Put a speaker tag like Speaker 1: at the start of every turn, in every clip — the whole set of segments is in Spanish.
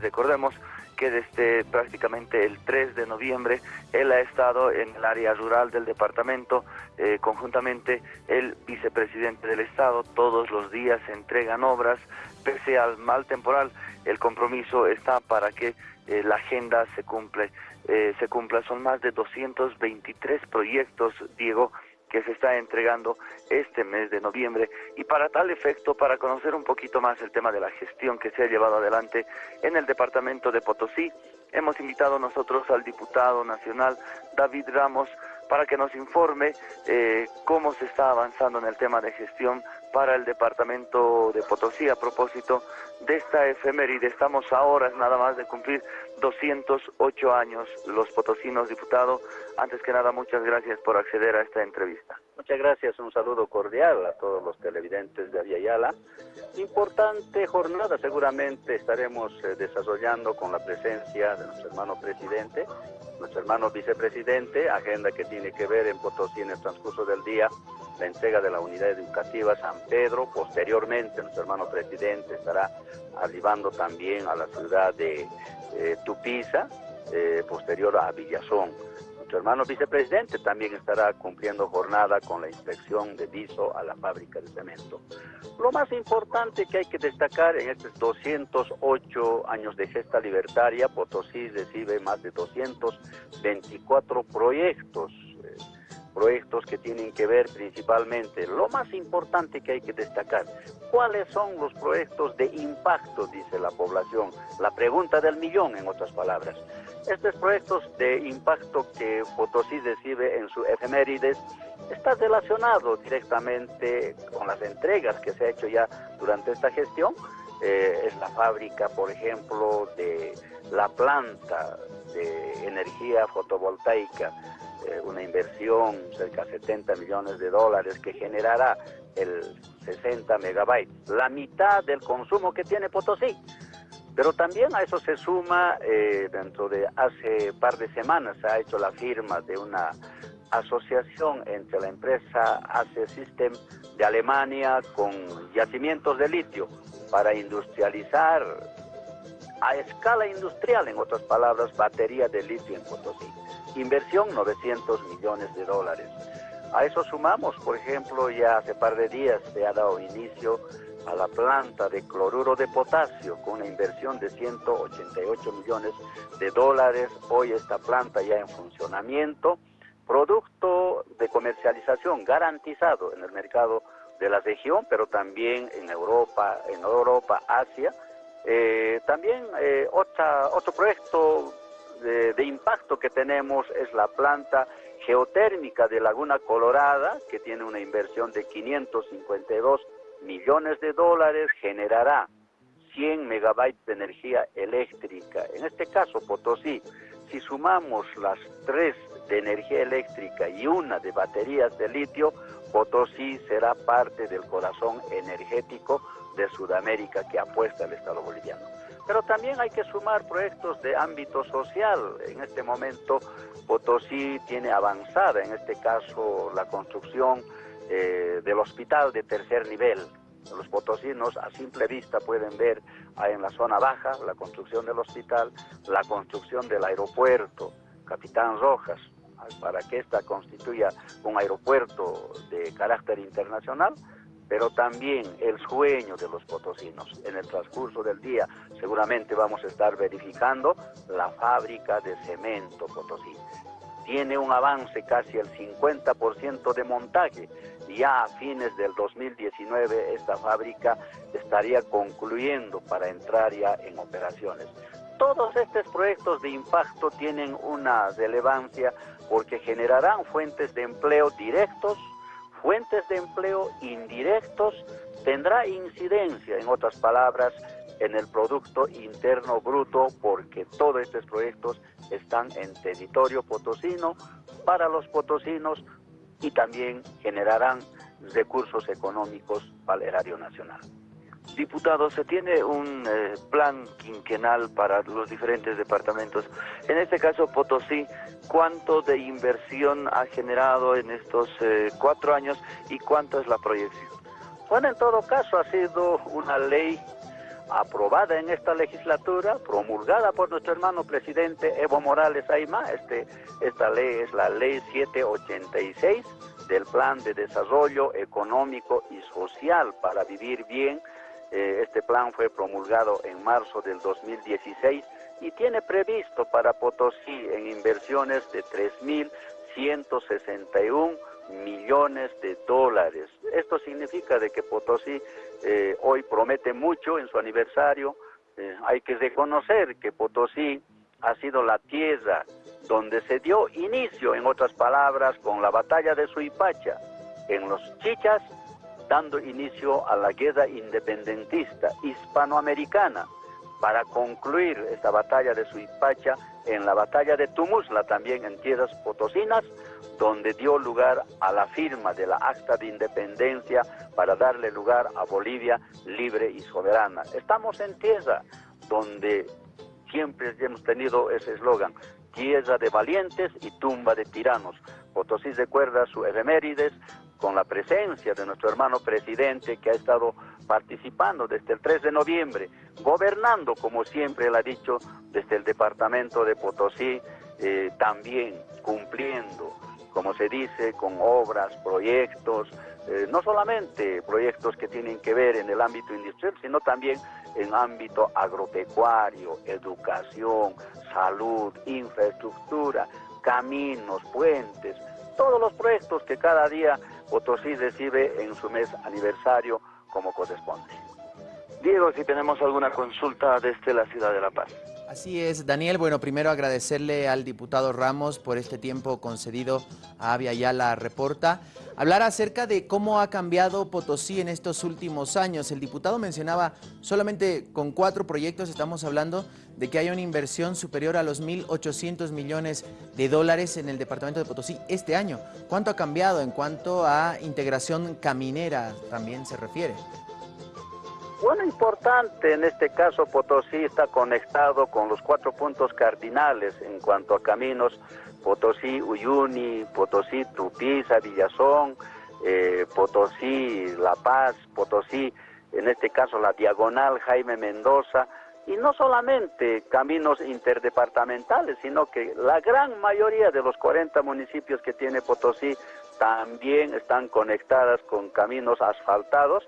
Speaker 1: Recordemos que desde prácticamente el 3 de noviembre él ha estado en el área rural del departamento, eh, conjuntamente el vicepresidente del Estado, todos los días se entregan obras, pese al mal temporal, el compromiso está para que eh, la agenda se cumple, eh, se cumpla. Son más de 223 proyectos, Diego, que se está entregando este mes de noviembre. Y para tal efecto, para conocer un poquito más el tema de la gestión que se ha llevado adelante en el departamento de Potosí, hemos invitado nosotros al diputado nacional David Ramos para que nos informe eh, cómo se está avanzando en el tema de gestión para el departamento de Potosí a propósito de esta efeméride. Estamos ahora nada más de cumplir 208 años los potosinos, diputado. Antes que nada, muchas gracias por acceder a esta entrevista.
Speaker 2: Muchas gracias, un saludo cordial a todos los televidentes de Aviala. Importante jornada, seguramente estaremos eh, desarrollando con la presencia de nuestro hermano presidente, nuestro hermano vicepresidente, agenda que tiene que ver en Potosí en el transcurso del día la entrega de la unidad educativa San Pedro. Posteriormente, nuestro hermano presidente estará arribando también a la ciudad de eh, Tupiza, eh, posterior a Villazón. Nuestro hermano vicepresidente también estará cumpliendo jornada con la inspección de viso a la fábrica de cemento. Lo más importante que hay que destacar en estos 208 años de gesta libertaria, Potosí recibe más de 224 proyectos proyectos que tienen que ver principalmente, lo más importante que hay que destacar, ¿cuáles son los proyectos de impacto, dice la población? La pregunta del millón, en otras palabras. Estos proyectos de impacto que Potosí recibe en su efemérides está relacionado directamente con las entregas que se ha hecho ya durante esta gestión. Eh, es la fábrica, por ejemplo, de la planta de energía fotovoltaica eh, una inversión cerca de 70 millones de dólares que generará el 60 megabytes, la mitad del consumo que tiene Potosí. Pero también a eso se suma, eh, dentro de hace par de semanas se ha hecho la firma de una asociación entre la empresa ACE System de Alemania con yacimientos de litio para industrializar a escala industrial, en otras palabras, batería de litio en Potosí. Inversión 900 millones de dólares. A eso sumamos, por ejemplo, ya hace par de días se ha dado inicio a la planta de cloruro de potasio con una inversión de 188 millones de dólares. Hoy esta planta ya en funcionamiento, producto de comercialización garantizado en el mercado de la región, pero también en Europa, en Europa, Asia. Eh, también eh, otra, otro proyecto de, impacto que tenemos es la planta geotérmica de Laguna Colorada, que tiene una inversión de 552 millones de dólares, generará 100 megabytes de energía eléctrica. En este caso, Potosí, si sumamos las tres de energía eléctrica y una de baterías de litio, Potosí será parte del corazón energético de Sudamérica que apuesta el Estado boliviano. Pero también hay que sumar proyectos de ámbito social. En este momento Potosí tiene avanzada, en este caso, la construcción eh, del hospital de tercer nivel. Los potosinos a simple vista pueden ver en la zona baja la construcción del hospital, la construcción del aeropuerto Capitán Rojas, para que ésta constituya un aeropuerto de carácter internacional pero también el sueño de los potosinos. En el transcurso del día seguramente vamos a estar verificando la fábrica de cemento Potosí. Tiene un avance casi el 50% de montaje. Ya a fines del 2019 esta fábrica estaría concluyendo para entrar ya en operaciones. Todos estos proyectos de impacto tienen una relevancia porque generarán fuentes de empleo directos fuentes de empleo indirectos, tendrá incidencia, en otras palabras, en el Producto Interno Bruto, porque todos estos proyectos están en territorio potosino, para los potosinos, y también generarán recursos económicos para el erario nacional.
Speaker 1: Diputado, se tiene un eh, plan quinquenal para los diferentes departamentos. En este caso, Potosí, ¿cuánto de inversión ha generado en estos eh, cuatro años y cuánto es la proyección?
Speaker 2: Bueno, en todo caso ha sido una ley aprobada en esta legislatura, promulgada por nuestro hermano presidente Evo Morales Aima. Este, esta ley es la ley 786 del Plan de Desarrollo Económico y Social para Vivir Bien. Eh, este plan fue promulgado en marzo del 2016 y tiene previsto para Potosí en inversiones de 3.161 millones de dólares. Esto significa de que Potosí eh, hoy promete mucho en su aniversario. Eh, hay que reconocer que Potosí ha sido la tierra donde se dio inicio, en otras palabras, con la batalla de Suipacha, en los Chichas, dando inicio a la guerra independentista hispanoamericana para concluir esta batalla de Suipacha en la batalla de Tumusla, también en tierras potosinas, donde dio lugar a la firma de la acta de independencia para darle lugar a Bolivia libre y soberana. Estamos en tierra donde siempre hemos tenido ese eslogan, tierra de valientes y tumba de tiranos. Potosí recuerda su efemérides con la presencia de nuestro hermano presidente que ha estado participando desde el 3 de noviembre, gobernando como siempre él ha dicho desde el departamento de Potosí, eh, también cumpliendo, como se dice, con obras, proyectos, eh, no solamente proyectos que tienen que ver en el ámbito industrial, sino también en ámbito agropecuario, educación, salud, infraestructura, caminos, puentes, todos los proyectos que cada día Potosí recibe en su mes aniversario como corresponde.
Speaker 1: Diego, si tenemos alguna consulta desde la ciudad de La Paz.
Speaker 3: Así es, Daniel. Bueno, primero agradecerle al diputado Ramos por este tiempo concedido a Avia Yala Reporta. Hablar acerca de cómo ha cambiado Potosí en estos últimos años. El diputado mencionaba solamente con cuatro proyectos, estamos hablando de que hay una inversión superior a los 1.800 millones de dólares en el departamento de Potosí este año. ¿Cuánto ha cambiado en cuanto a integración caminera también se refiere?
Speaker 2: Bueno, importante, en este caso Potosí está conectado con los cuatro puntos cardinales en cuanto a caminos, Potosí, Uyuni, Potosí, Tupiza, Villazón, eh, Potosí, La Paz, Potosí, en este caso la Diagonal, Jaime Mendoza, y no solamente caminos interdepartamentales, sino que la gran mayoría de los 40 municipios que tiene Potosí también están conectadas con caminos asfaltados,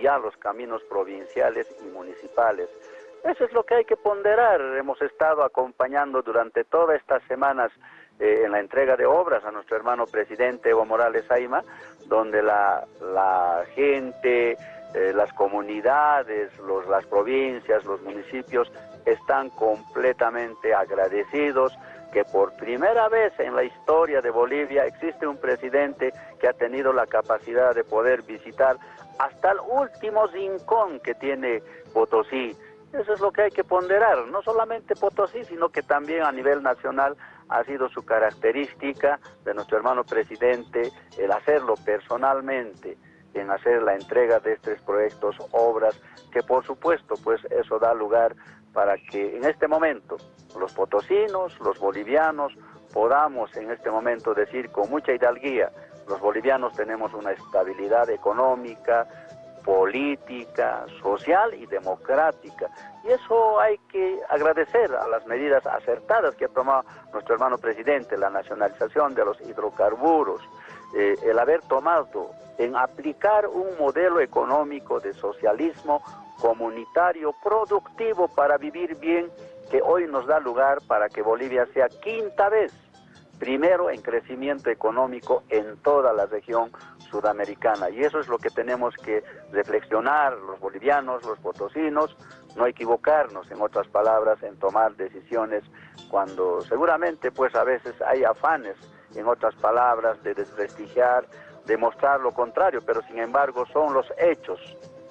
Speaker 2: ya los caminos provinciales y municipales. Eso es lo que hay que ponderar. Hemos estado acompañando durante todas estas semanas eh, en la entrega de obras a nuestro hermano presidente Evo Morales Aima, donde la, gente, eh, las comunidades, los, las provincias, los municipios están completamente agradecidos que por primera vez en la historia de Bolivia existe un presidente que ha tenido la capacidad de poder visitar hasta el último rincón que tiene Potosí. Eso es lo que hay que ponderar, no solamente Potosí, sino que también a nivel nacional ha sido su característica de nuestro hermano presidente el hacerlo personalmente, en hacer la entrega de estos proyectos, obras, que por supuesto pues eso da lugar para que en este momento los potosinos, los bolivianos, podamos en este momento decir con mucha hidalguía, los bolivianos tenemos una estabilidad económica, política, social y democrática. Y eso hay que agradecer a las medidas acertadas que ha tomado nuestro hermano presidente, la nacionalización de los hidrocarburos, eh, el haber tomado en aplicar un modelo económico de socialismo comunitario productivo para vivir bien que hoy nos da lugar para que Bolivia sea quinta vez primero en crecimiento económico en toda la región sudamericana. Y eso es lo que tenemos que reflexionar los bolivianos, los potosinos, no equivocarnos, en otras palabras, en tomar decisiones cuando seguramente pues a veces hay afanes, en otras palabras, de desprestigiar, de mostrar lo contrario, pero sin embargo son los hechos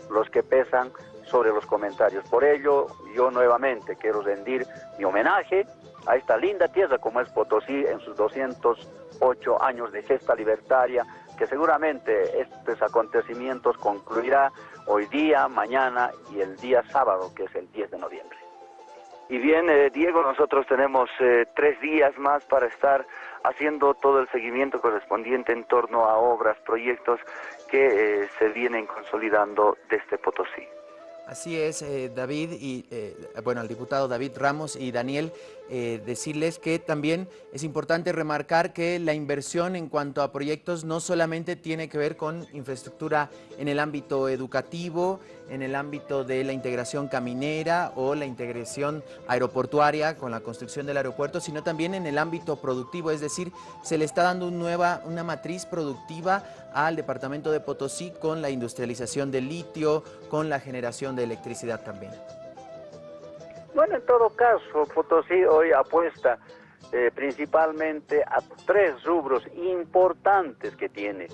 Speaker 2: los que pesan sobre los comentarios. Por ello, yo nuevamente quiero rendir mi homenaje a esta linda tierra como es Potosí en sus 208 años de gesta libertaria, que seguramente estos acontecimientos concluirá hoy día, mañana y el día sábado, que es el 10 de noviembre.
Speaker 1: Y bien, eh, Diego, nosotros tenemos eh, tres días más para estar haciendo todo el seguimiento correspondiente en torno a obras, proyectos que eh, se vienen consolidando desde Potosí.
Speaker 3: Así es, eh, David, y eh, bueno, al diputado David Ramos y Daniel, eh, decirles que también es importante remarcar que la inversión en cuanto a proyectos no solamente tiene que ver con infraestructura en el ámbito educativo, en el ámbito de la integración caminera o la integración aeroportuaria con la construcción del aeropuerto, sino también en el ámbito productivo, es decir, se le está dando nueva, una matriz productiva al departamento de Potosí con la industrialización del litio, con la generación de electricidad también.
Speaker 2: Bueno, en todo caso, Potosí hoy apuesta eh, principalmente a tres rubros importantes que tiene.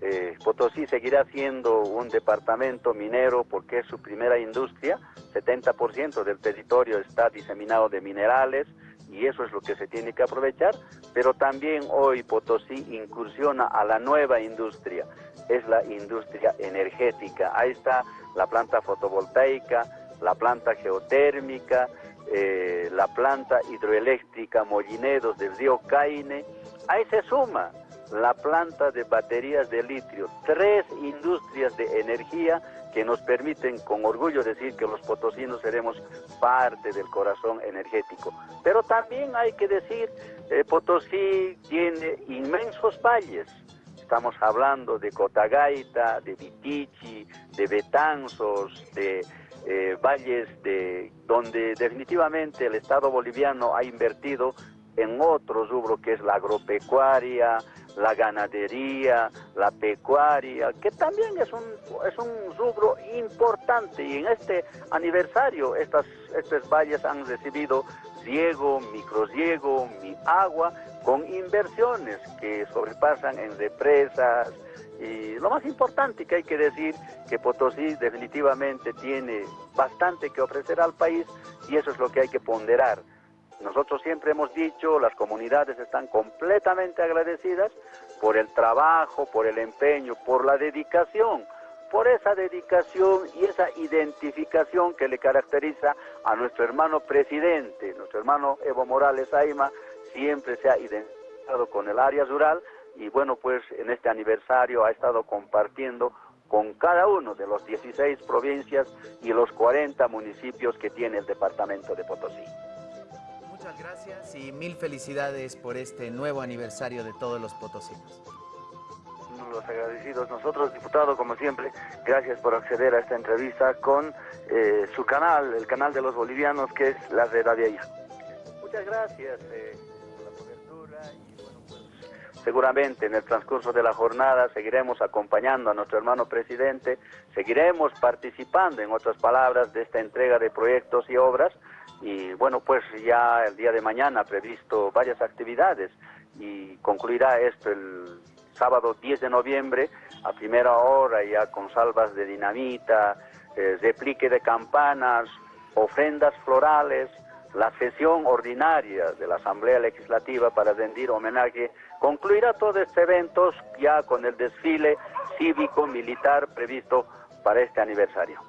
Speaker 2: Eh, Potosí seguirá siendo un departamento minero porque es su primera industria, 70% del territorio está diseminado de minerales y eso es lo que se tiene que aprovechar, pero también hoy Potosí incursiona a la nueva industria, es la industria energética. Ahí está la planta fotovoltaica, la planta geotérmica, eh, la planta hidroeléctrica Mollinedos del río Caine. Ahí se suma la planta de baterías de litio, tres industrias de energía que nos permiten con orgullo decir que los potosinos seremos parte del corazón energético. Pero también hay que decir, eh, Potosí tiene inmensos valles, estamos hablando de Cotagaita, de Vitichi, de Betanzos, de eh, valles de donde definitivamente el Estado boliviano ha invertido en otro rubro que es la agropecuaria, la ganadería, la pecuaria, que también es un, es un rubro importante. Y en este aniversario estas, estos valles han recibido riego, microriego, mi agua, con inversiones que sobrepasan en represas, y lo más importante que hay que decir que Potosí definitivamente tiene bastante que ofrecer al país y eso es lo que hay que ponderar. Nosotros siempre hemos dicho, las comunidades están completamente agradecidas por el trabajo, por el empeño, por la dedicación, por esa dedicación y esa identificación que le caracteriza a nuestro hermano presidente, nuestro hermano Evo Morales Aima, siempre se ha identificado con el área rural y bueno, pues en este aniversario ha estado compartiendo con cada uno de los 16 provincias y los 40 municipios que tiene el departamento de Potosí.
Speaker 3: Muchas gracias y mil felicidades por este nuevo aniversario de todos los potosinos.
Speaker 1: Los agradecidos nosotros, diputado, como siempre, gracias por acceder a esta entrevista con eh, su canal, el canal de los bolivianos, que es la Red Avia.
Speaker 2: Muchas gracias. Eh Seguramente en el transcurso de la jornada seguiremos acompañando a nuestro hermano presidente, seguiremos participando, en otras palabras, de esta entrega de proyectos y obras. Y bueno, pues ya el día de mañana previsto varias actividades y concluirá esto el sábado 10 de noviembre a primera hora ya con salvas de dinamita, eh, replique de campanas, ofrendas florales, la sesión ordinaria de la Asamblea Legislativa para rendir homenaje concluirá todo este evento ya con el desfile cívico-militar previsto para este aniversario.